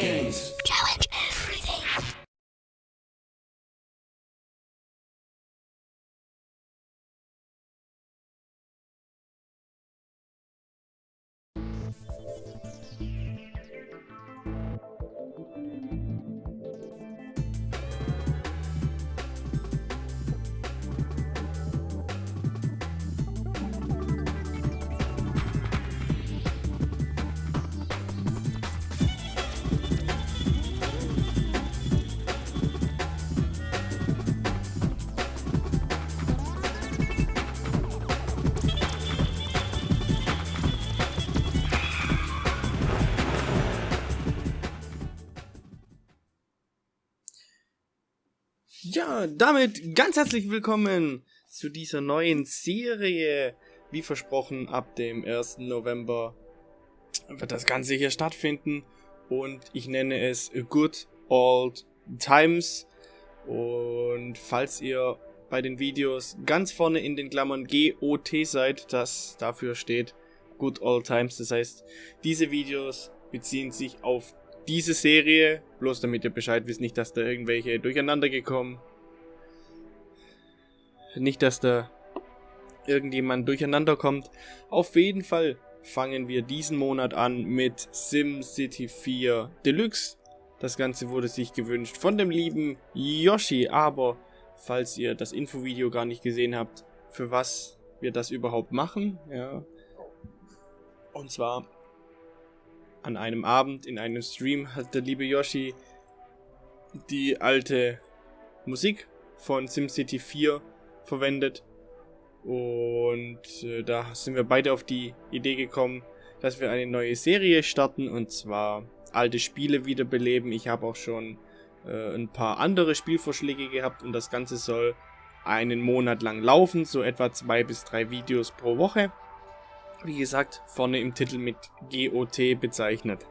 kings. Ja, damit ganz herzlich willkommen zu dieser neuen Serie. Wie versprochen, ab dem 1. November wird das Ganze hier stattfinden und ich nenne es Good Old Times. Und falls ihr bei den Videos ganz vorne in den Klammern GOT seid, das dafür steht Good Old Times. Das heißt, diese Videos beziehen sich auf diese Serie, bloß damit ihr Bescheid wisst, nicht, dass da irgendwelche durcheinander gekommen. Nicht, dass da irgendjemand durcheinander kommt. Auf jeden Fall fangen wir diesen Monat an mit SimCity 4 Deluxe. Das Ganze wurde sich gewünscht von dem lieben Yoshi, aber falls ihr das Infovideo gar nicht gesehen habt, für was wir das überhaupt machen, ja. Und zwar an einem Abend in einem Stream hat der liebe Yoshi die alte Musik von SimCity 4 verwendet. Und äh, da sind wir beide auf die Idee gekommen, dass wir eine neue Serie starten und zwar alte Spiele wiederbeleben. Ich habe auch schon äh, ein paar andere Spielvorschläge gehabt und das Ganze soll einen Monat lang laufen, so etwa zwei bis drei Videos pro Woche. Wie gesagt, vorne im Titel mit GOT bezeichnet.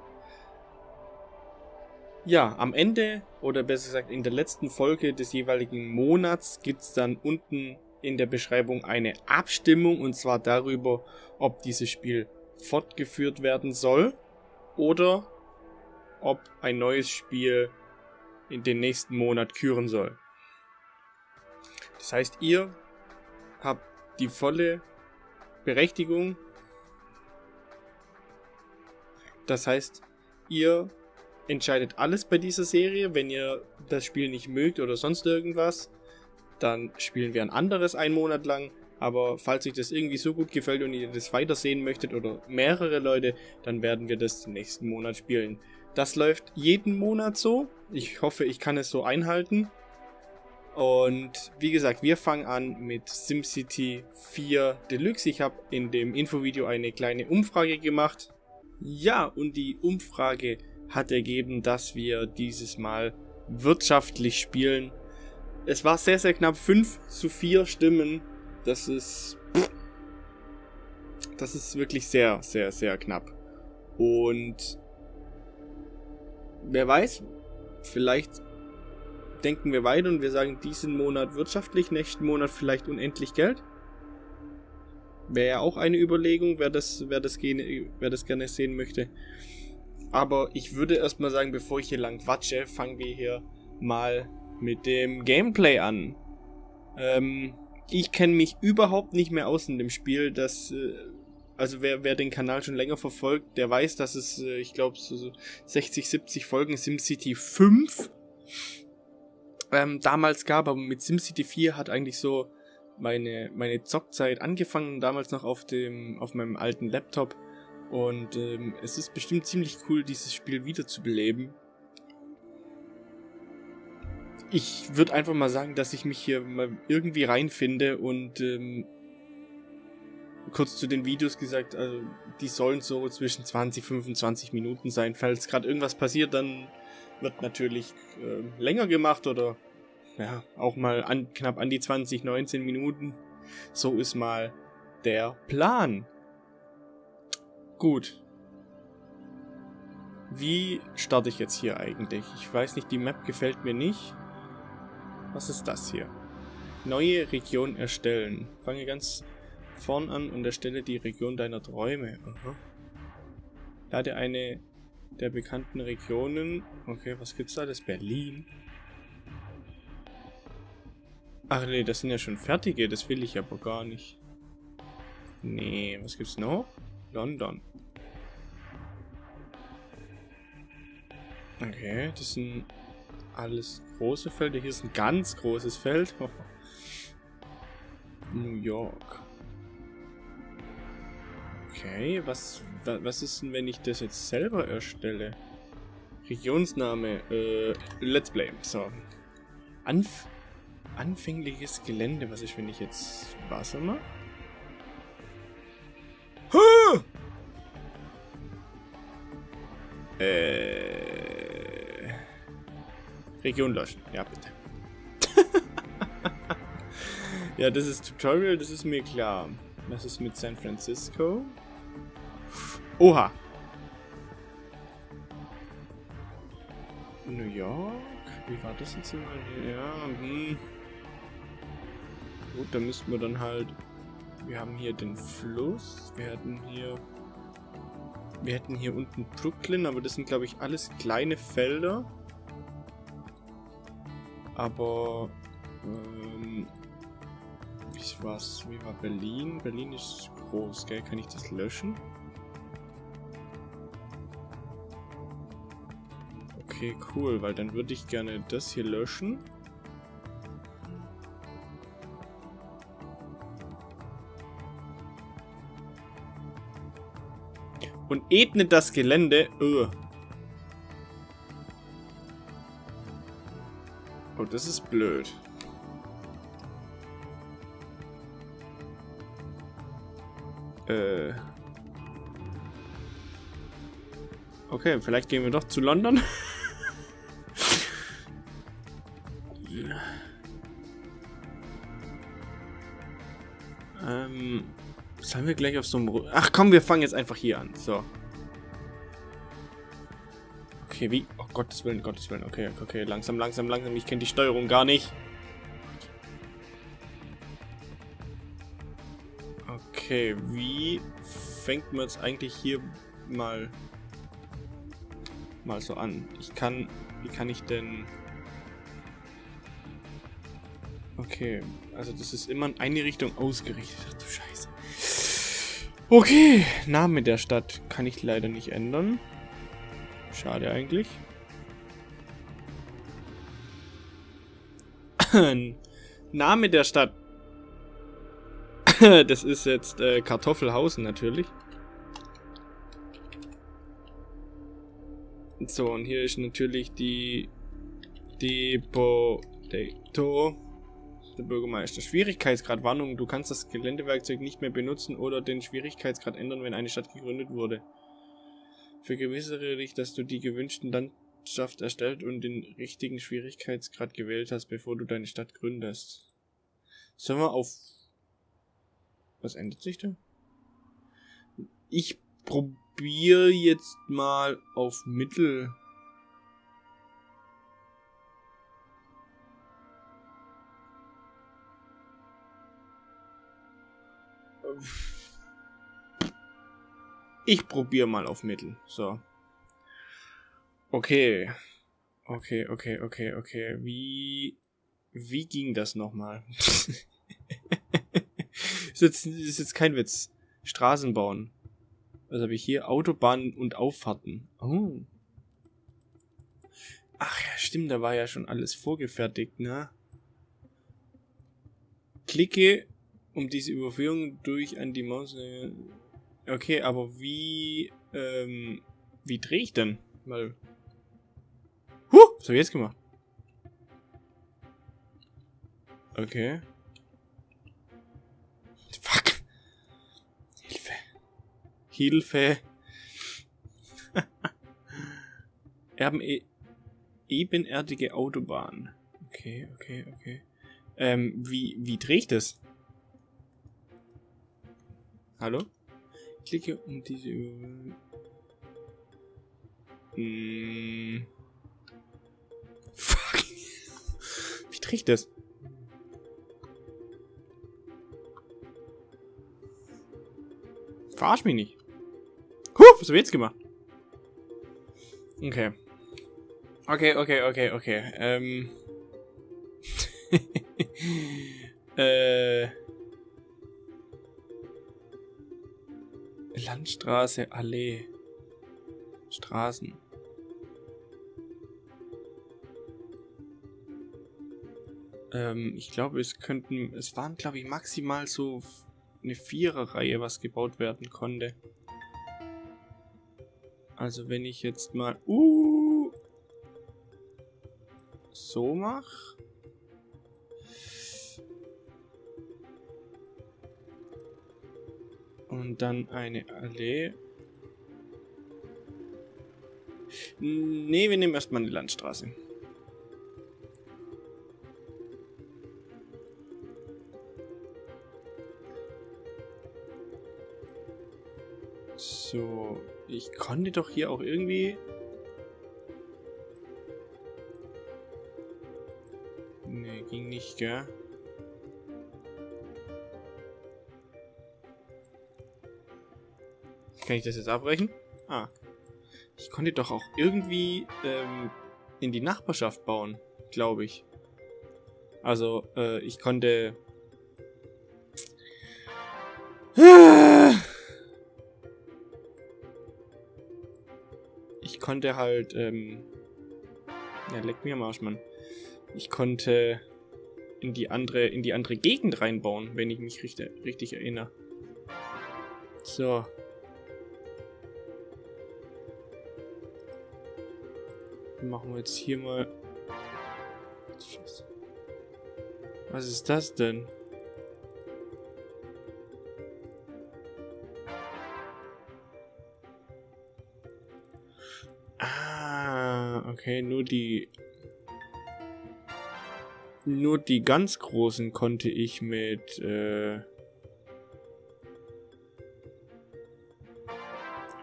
Ja, am Ende, oder besser gesagt in der letzten Folge des jeweiligen Monats, gibt es dann unten in der Beschreibung eine Abstimmung und zwar darüber, ob dieses Spiel fortgeführt werden soll oder ob ein neues Spiel in den nächsten Monat küren soll. Das heißt, ihr habt die volle Berechtigung. Das heißt, ihr entscheidet alles bei dieser Serie. Wenn ihr das Spiel nicht mögt oder sonst irgendwas, dann spielen wir ein anderes einen Monat lang. Aber falls euch das irgendwie so gut gefällt und ihr das weitersehen möchtet oder mehrere Leute, dann werden wir das nächsten Monat spielen. Das läuft jeden Monat so. Ich hoffe, ich kann es so einhalten. Und wie gesagt, wir fangen an mit SimCity 4 Deluxe. Ich habe in dem Infovideo eine kleine Umfrage gemacht. Ja, und die Umfrage hat ergeben, dass wir dieses Mal wirtschaftlich spielen. Es war sehr, sehr knapp. 5 zu 4 Stimmen. Das ist... Das ist wirklich sehr, sehr, sehr knapp. Und... Wer weiß, vielleicht denken wir weiter und wir sagen diesen Monat wirtschaftlich, nächsten Monat vielleicht unendlich Geld. Wäre ja auch eine Überlegung, wer das, wer, das gerne, wer das gerne sehen möchte. Aber ich würde erstmal sagen, bevor ich hier lang quatsche, fangen wir hier mal mit dem Gameplay an. Ähm, ich kenne mich überhaupt nicht mehr aus in dem Spiel. Das, äh, also wer, wer den Kanal schon länger verfolgt, der weiß, dass es, äh, ich glaube, so 60, 70 Folgen SimCity 5 ähm, damals gab. Aber mit SimCity 4 hat eigentlich so meine, meine Zockzeit angefangen. Damals noch auf dem, auf meinem alten Laptop. Und ähm, es ist bestimmt ziemlich cool, dieses Spiel wiederzubeleben. Ich würde einfach mal sagen, dass ich mich hier mal irgendwie reinfinde und ähm, kurz zu den Videos gesagt, also die sollen so zwischen 20 25 Minuten sein. Falls gerade irgendwas passiert, dann wird natürlich äh, länger gemacht oder ja, auch mal an, knapp an die 20, 19 Minuten. So ist mal der Plan. Gut. Wie starte ich jetzt hier eigentlich? Ich weiß nicht, die Map gefällt mir nicht. Was ist das hier? Neue Region erstellen. Fange ganz vorn an und erstelle die Region deiner Träume. Aha. Lade eine der bekannten Regionen. Okay, was gibt's da? Das Berlin. Ach nee, das sind ja schon fertige. Das will ich aber gar nicht. Nee, was gibt's noch? London. Okay, das sind alles große Felder. Hier ist ein ganz großes Feld. New York. Okay, was, was ist denn, wenn ich das jetzt selber erstelle? Regionsname, äh, Let's Play. So. Anf anfängliches Gelände. Was ist, wenn ich jetzt Wasser mache? Äh, Region löschen. Ja, bitte. ja, das ist Tutorial, das ist mir klar. Was ist mit San Francisco? Oha. New York? Wie war das jetzt? Ja, hm. Gut, da müssten wir dann halt... Wir haben hier den Fluss. Wir hatten hier... Wir hätten hier unten Brooklyn, aber das sind, glaube ich, alles kleine Felder. Aber... Ähm, wie war's? Wie war Berlin? Berlin ist groß, gell? Kann ich das löschen? Okay, cool, weil dann würde ich gerne das hier löschen. Und ebnet das Gelände. Ugh. Oh, das ist blöd. Äh. Okay, vielleicht gehen wir doch zu London. gleich auf so einem... Ach komm, wir fangen jetzt einfach hier an. So. Okay, wie? Oh, Gottes Willen, Gottes Willen. Okay, okay, langsam, langsam, langsam. Ich kenne die Steuerung gar nicht. Okay, wie fängt man jetzt eigentlich hier mal mal so an? Ich kann, wie kann ich denn Okay, also das ist immer in eine Richtung ausgerichtet. Ach du Scheiße. Okay, Name der Stadt kann ich leider nicht ändern. Schade eigentlich. Name der Stadt. das ist jetzt äh, Kartoffelhausen natürlich. So, und hier ist natürlich die Depotato der Bürgermeister. Schwierigkeitsgrad, Warnung, du kannst das Geländewerkzeug nicht mehr benutzen oder den Schwierigkeitsgrad ändern, wenn eine Stadt gegründet wurde. Vergewissere dich, dass du die gewünschten Landschaft erstellt und den richtigen Schwierigkeitsgrad gewählt hast, bevor du deine Stadt gründest. Sollen wir auf... Was ändert sich da? Ich probiere jetzt mal auf Mittel... Ich probiere mal auf Mittel. So. Okay. Okay, okay, okay, okay. Wie... Wie ging das nochmal? ist, jetzt, ist jetzt kein Witz. Straßen bauen. Was habe ich hier? Autobahnen und Auffahrten. Oh. Ach ja, stimmt, da war ja schon alles vorgefertigt, ne? Klicke um diese Überführung durch an die Maus. Äh, okay, aber wie, ähm, wie drehe ich denn? Mal. Huh! Was habe ich jetzt gemacht? Okay. Fuck. Hilfe. Hilfe. Erben e ebenerdige Autobahn. Okay, okay, okay. Ähm, wie, wie drehe ich das? Hallo? Klicke um diese... Hm. Fuck. Wie trägt das? Verarsch mich nicht. Huh, was hab ich jetzt gemacht? Okay. Okay, okay, okay, okay. Ähm. äh. Landstraße, Allee. Straßen. Ähm, ich glaube, es könnten, es waren, glaube ich, maximal so eine Viererreihe, was gebaut werden konnte. Also wenn ich jetzt mal, uh, so mache. Und dann eine Allee. Nee, wir nehmen erstmal eine Landstraße. So, ich konnte doch hier auch irgendwie... Nee, ging nicht, gell? Kann ich das jetzt abbrechen? Ah. Ich konnte doch auch irgendwie ähm, in die Nachbarschaft bauen, glaube ich. Also, äh, ich konnte... Ich konnte halt, ähm... Ja, leck mir am Arsch, Mann. Ich konnte in die andere, in die andere Gegend reinbauen, wenn ich mich richtig, richtig erinnere. So, machen wir jetzt hier mal... Was ist das denn? Ah, okay, nur die... Nur die ganz großen konnte ich mit... Äh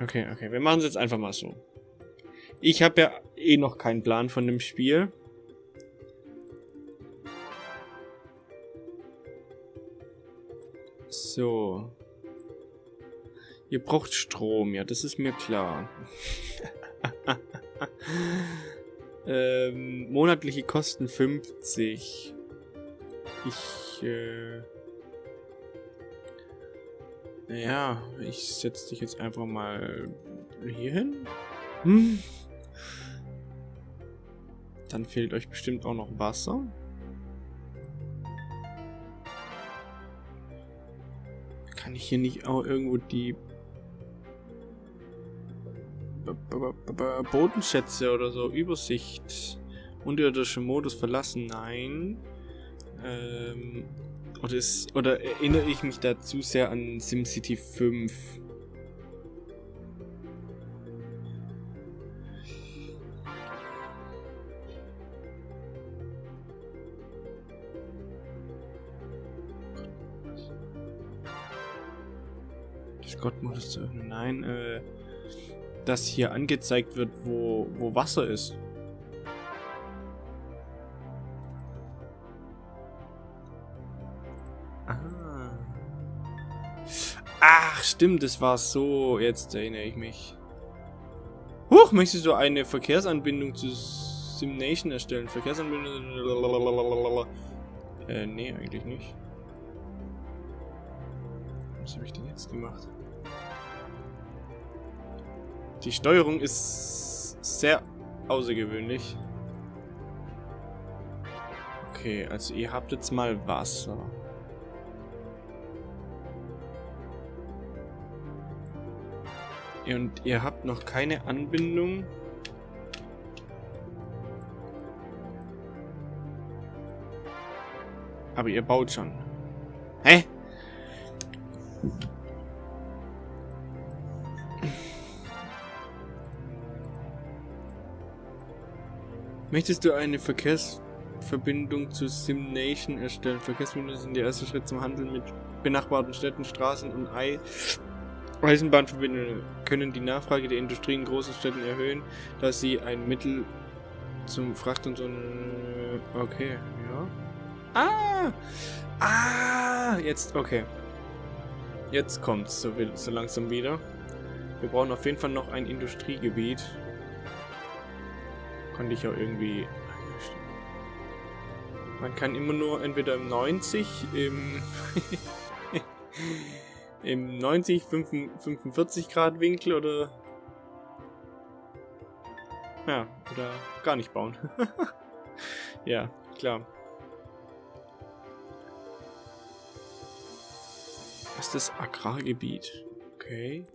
okay, okay, wir machen es jetzt einfach mal so. Ich habe ja eh noch keinen Plan von dem Spiel. So. Ihr braucht Strom, ja, das ist mir klar. ähm, monatliche Kosten 50. Ich, äh... Ja, ich setze dich jetzt einfach mal hier hin. Hm. Dann fehlt euch bestimmt auch noch Wasser. Kann ich hier nicht auch irgendwo die Bodenschätze oder so, Übersicht, unterirdische Modus verlassen? Nein. Ähm, oder, ist, oder erinnere ich mich da zu sehr an SimCity 5? Gott-Modus zu öffnen. Nein, äh, dass hier angezeigt wird, wo, wo Wasser ist. Ah. Ach, stimmt, das war so. Jetzt erinnere ich mich. Huch, möchtest du eine Verkehrsanbindung zu Simnation erstellen? Verkehrsanbindung... Äh, nee, eigentlich nicht. Was habe ich denn jetzt gemacht? Die Steuerung ist sehr außergewöhnlich. Okay, also ihr habt jetzt mal Wasser. Und ihr habt noch keine Anbindung. Aber ihr baut schon. Hä? Möchtest du eine Verkehrsverbindung zu SimNation erstellen? Verkehrsverbindungen sind der erste Schritt zum Handeln mit benachbarten Städten, Straßen und Ei Eisenbahnverbindungen können die Nachfrage der Industrie in großen Städten erhöhen, da sie ein Mittel zum Fracht und so... Okay, ja. Ah! Ah! Jetzt, okay. Jetzt kommt's so, so langsam wieder. Wir brauchen auf jeden Fall noch ein Industriegebiet. Konnte ich auch irgendwie... Man kann immer nur entweder im 90, im... im 90, 45 Grad Winkel oder... Ja, oder gar nicht bauen. ja, klar. Was ist das Agrargebiet? Okay.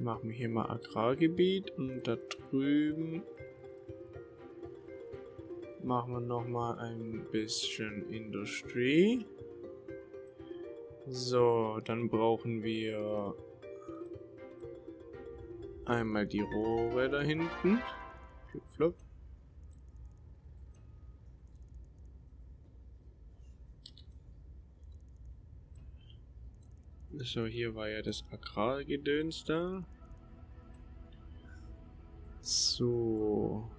Machen wir hier mal Agrargebiet und da drüben machen wir noch mal ein bisschen Industrie. So, dann brauchen wir einmal die Rohre da hinten. So, hier war ja das Agrargedöns da. So.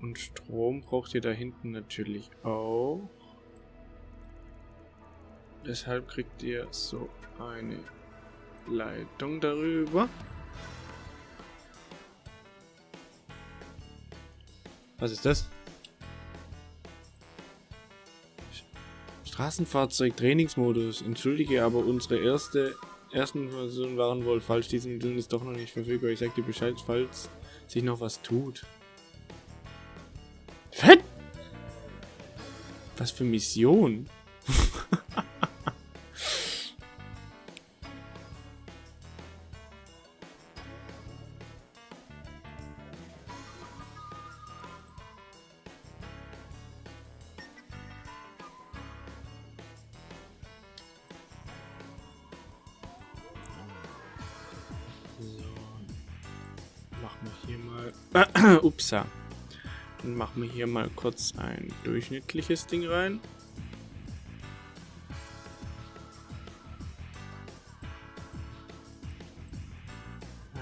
Und Strom braucht ihr da hinten natürlich auch. Deshalb kriegt ihr so eine Leitung darüber. Was ist das? Straßenfahrzeug Trainingsmodus. Entschuldige, aber unsere erste ersten Versionen waren wohl falsch. Diese Mittel ist doch noch nicht verfügbar. Ich sag dir Bescheid, falls sich noch was tut. Was für Mission? Machen hier mal... Upsa. Dann machen wir hier mal kurz ein durchschnittliches Ding rein.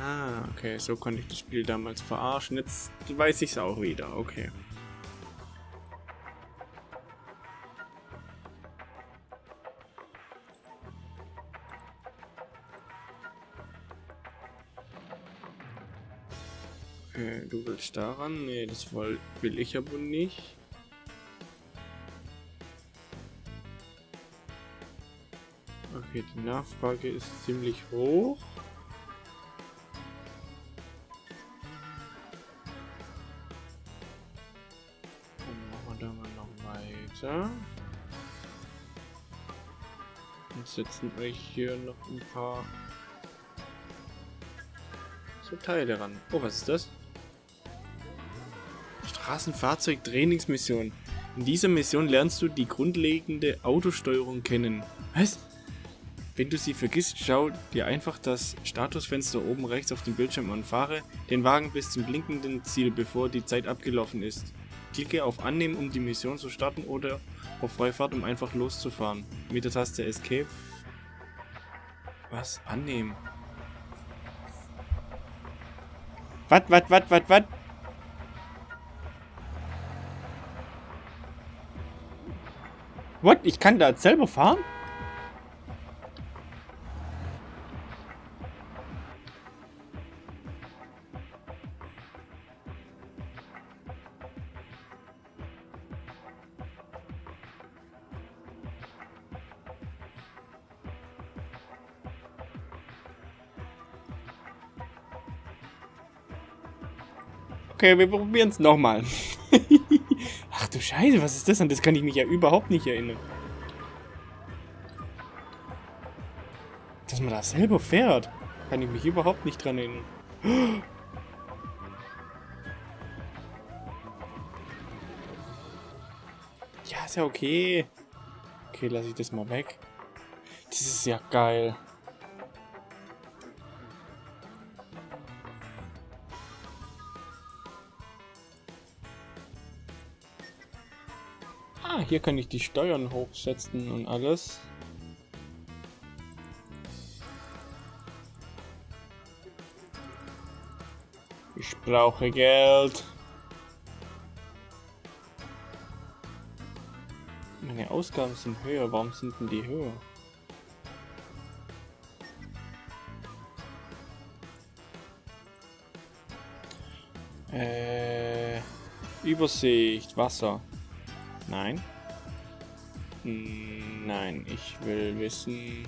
Ah, okay, so konnte ich das Spiel damals verarschen. Jetzt weiß ich es auch wieder, okay. Du willst daran? Nee, das will, will ich aber nicht. Okay, die Nachfrage ist ziemlich hoch. Dann machen wir da mal noch weiter. Und setzen euch hier noch ein paar so Teile ran. Oh, was ist das? Straßenfahrzeug-Trainingsmission. In dieser Mission lernst du die grundlegende Autosteuerung kennen. Was? Wenn du sie vergisst, schau dir einfach das Statusfenster oben rechts auf dem Bildschirm und fahre den Wagen bis zum blinkenden Ziel, bevor die Zeit abgelaufen ist. Klicke auf Annehmen, um die Mission zu starten oder auf Freifahrt, um einfach loszufahren. Mit der Taste Escape. Was? Annehmen. Was, was, was, was, was? What? Ich kann da selber fahren? Okay, wir probieren es nochmal. Du Scheiße, was ist das? An das kann ich mich ja überhaupt nicht erinnern. Dass man da selber fährt, kann ich mich überhaupt nicht dran erinnern. Ja, ist ja okay. Okay, lasse ich das mal weg. Das ist ja geil. Ah, hier kann ich die Steuern hochsetzen und alles. Ich brauche Geld. Meine Ausgaben sind höher. Warum sind denn die höher? Äh, Übersicht, Wasser. Nein. Nein, ich will wissen...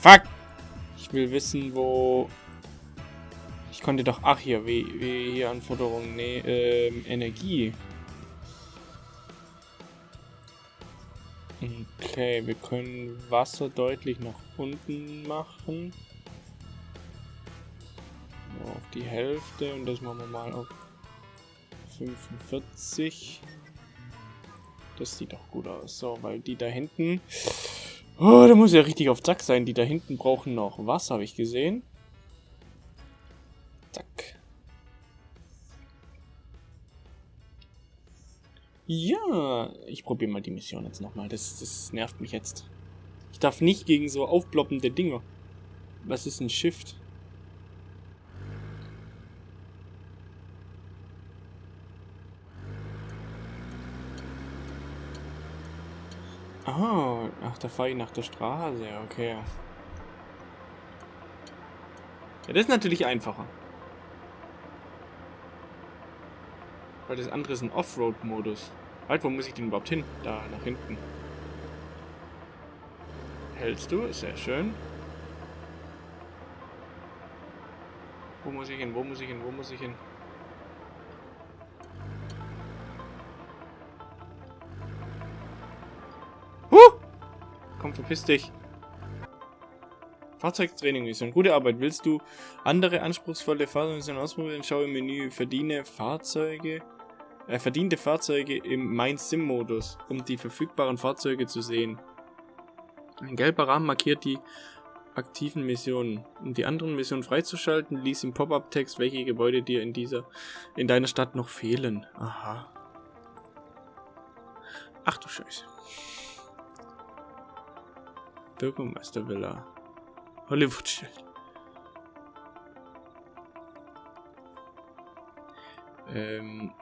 Fuck! Ich will wissen, wo... Ich konnte doch... Ach, hier, wie, wie hier Anforderungen... Nee, ähm, Energie. Okay, wir können Wasser deutlich nach unten machen. Die Hälfte und das machen wir mal auf 45. Das sieht doch gut aus. So, weil die da hinten... Oh, da muss ja richtig auf Zack sein. Die da hinten brauchen noch Wasser, habe ich gesehen. Zack. Ja, ich probiere mal die Mission jetzt nochmal. Das, das nervt mich jetzt. Ich darf nicht gegen so aufploppende Dinger. Was ist ein Shift? Oh, ach, da fahre ich nach der Straße, okay. Ja, das ist natürlich einfacher. Weil das andere ist ein Offroad-Modus. Halt, wo muss ich denn überhaupt hin? Da, nach hinten. Hältst du? Sehr schön. Wo muss ich hin? Wo muss ich hin? Wo muss ich hin? Komm, verpiss dich. Fahrzeugtraining Mission. Gute Arbeit. Willst du andere anspruchsvolle Fahrzeugmissionen ausprobieren? Schau im Menü Verdiene Fahrzeuge. Äh, verdiente Fahrzeuge im Mein Sim Modus, um die verfügbaren Fahrzeuge zu sehen. Ein gelber Rahmen markiert die aktiven Missionen. Um die anderen Missionen freizuschalten, lies im Pop-up-Text, welche Gebäude dir in dieser in deiner Stadt noch fehlen. Aha. Ach du Scheiße. Bürgermeistervilla. Hollywood-Schild. Ähm.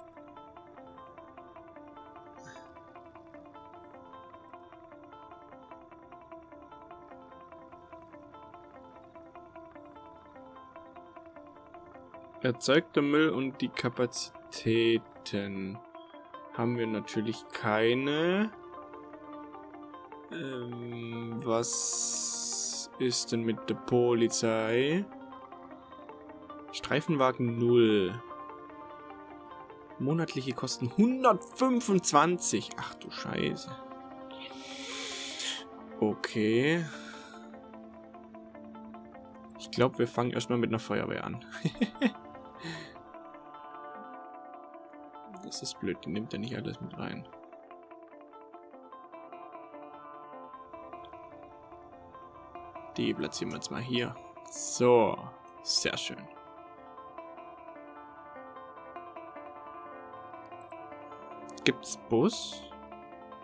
Erzeugter Müll und die Kapazitäten haben wir natürlich keine. Ähm, was ist denn mit der Polizei? Streifenwagen 0. Monatliche Kosten 125. Ach du Scheiße. Okay. Ich glaube, wir fangen erstmal mit einer Feuerwehr an. das ist blöd, die nimmt ja nicht alles mit rein. Die platzieren wir jetzt mal hier. So, sehr schön. Gibt's Bus?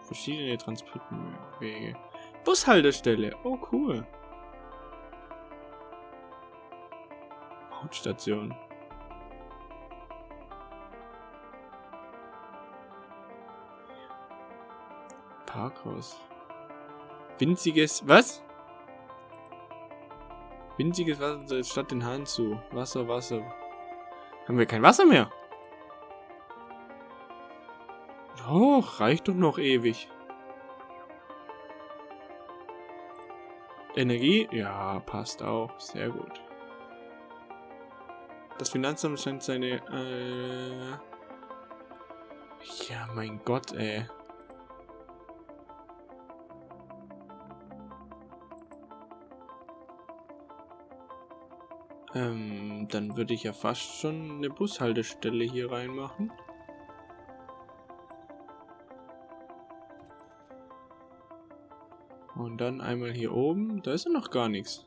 Verschiedene Transportwege. Bushaltestelle. Oh, cool. Hautstation. Parkhaus. Winziges... Was? Winziges Wasser statt den Hahn zu. Wasser, Wasser. Haben wir kein Wasser mehr? Oh, reicht doch noch ewig. Energie? Ja, passt auch. Sehr gut. Das Finanzamt scheint seine... Äh ja, mein Gott, ey. Ähm, dann würde ich ja fast schon eine Bushaltestelle hier reinmachen. Und dann einmal hier oben. Da ist ja noch gar nichts.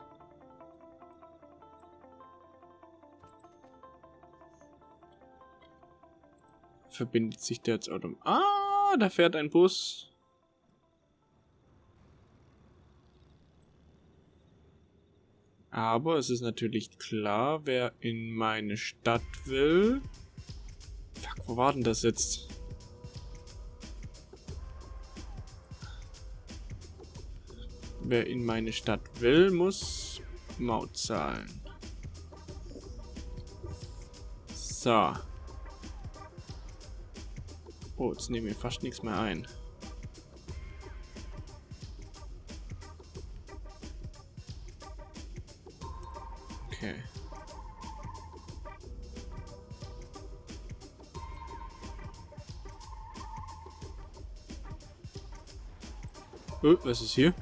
Verbindet sich der jetzt automatisch. Ah, da fährt ein Bus. Aber es ist natürlich klar, wer in meine Stadt will. Fuck, wo war denn das jetzt? Wer in meine Stadt will, muss Maut zahlen. So. Oh, jetzt nehmen wir fast nichts mehr ein. Okay. Oh, was ist hier?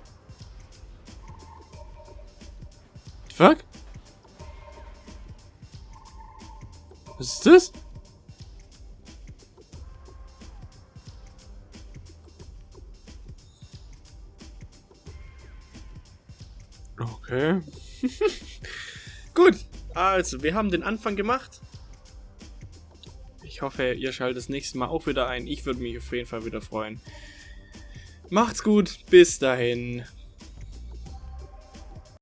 Also wir haben den Anfang gemacht. Ich hoffe, ihr schaltet das nächste Mal auch wieder ein. Ich würde mich auf jeden Fall wieder freuen. Macht's gut, bis dahin.